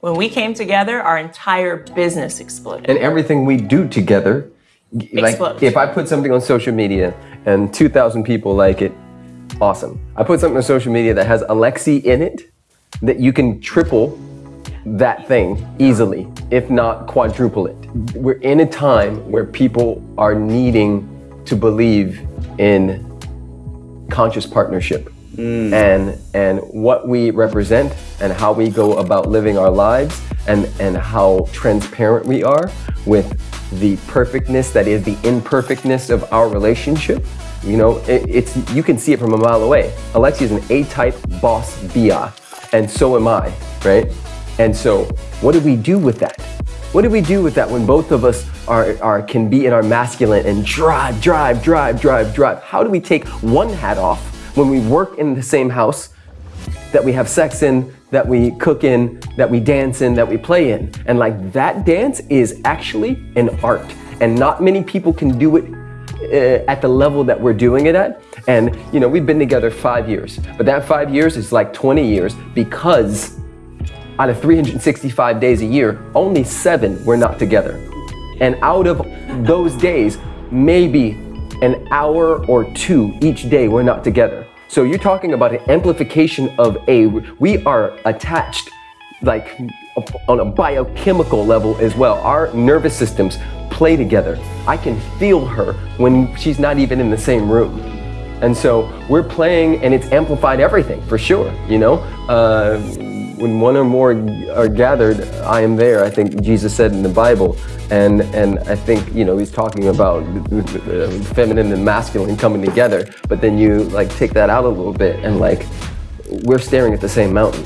When we came together, our entire business exploded. And everything we do together, like if I put something on social media and 2,000 people like it, awesome. I put something on social media that has Alexi in it, that you can triple that thing easily, if not quadruple it. We're in a time where people are needing to believe in conscious partnership Mm. and and what we represent and how we go about living our lives and and how transparent we are with the perfectness that is the imperfectness of our relationship you know it, it's you can see it from a mile away. Alexi is an a-type boss bia and so am i right? And so what do we do with that? What do we do with that when both of us are, are can be in our masculine and drive, drive, drive, drive, drive? How do we take one hat off when we work in the same house that we have sex in, that we cook in, that we dance in, that we play in? And like that dance is actually an art. And not many people can do it uh, at the level that we're doing it at. And you know, we've been together five years, but that five years is like 20 years because out of 365 days a year, only seven were not together. And out of those days, maybe an hour or two each day we're not together. So you're talking about an amplification of a, we are attached like on a biochemical level as well. Our nervous systems play together. I can feel her when she's not even in the same room. And so we're playing and it's amplified everything for sure, you know? Uh, when one or more are gathered, I am there. I think Jesus said in the Bible, and and I think you know he's talking about feminine and masculine coming together. But then you like take that out a little bit, and like we're staring at the same mountain.